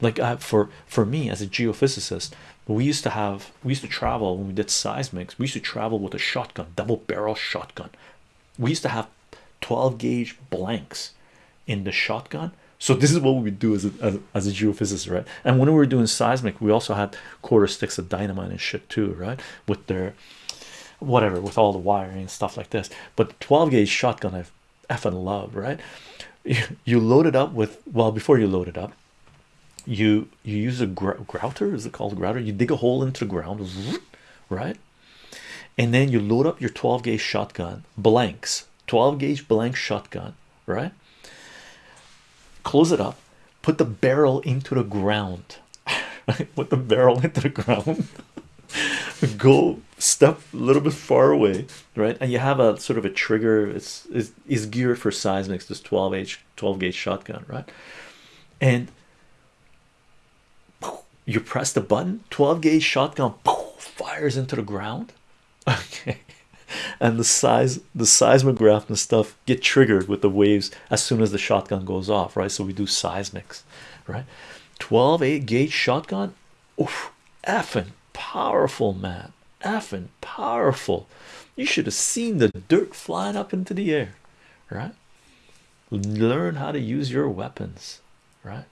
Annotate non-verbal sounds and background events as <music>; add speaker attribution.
Speaker 1: like for for me as a geophysicist we used to have we used to travel when we did seismics we used to travel with a shotgun double barrel shotgun. We used to have 12 gauge blanks in the shotgun. So this is what we would do as a, as, as a geophysicist right? And when we were doing seismic we also had quarter sticks of dynamite and shit too right? With their whatever with all the wiring and stuff like this. But 12 gauge shotgun i've effing love right? <laughs> You load it up with well before you load it up you you use a grouter? Is it called grouter? You dig a hole into the ground right? And then you load up your 12 gauge shotgun blanks 12 gauge blank shotgun right? Close it up put the barrel into the ground put the barrel <laughs> into the ground. <laughs> Go step a little bit far away right? And you have a sort of a trigger. It's is, is geared for seismics this 12 h 12 gauge shotgun right? And you press the button 12 gauge shotgun fires into the ground. <laughs> Okay. And the size the seismograph and stuff get triggered with the waves as soon as the shotgun goes off right? So we do seismics right? 12 8 gauge shotgun oof effing powerful man. Effing powerful. You should have seen the dirt flying up into the air right? Learn how to use your weapons right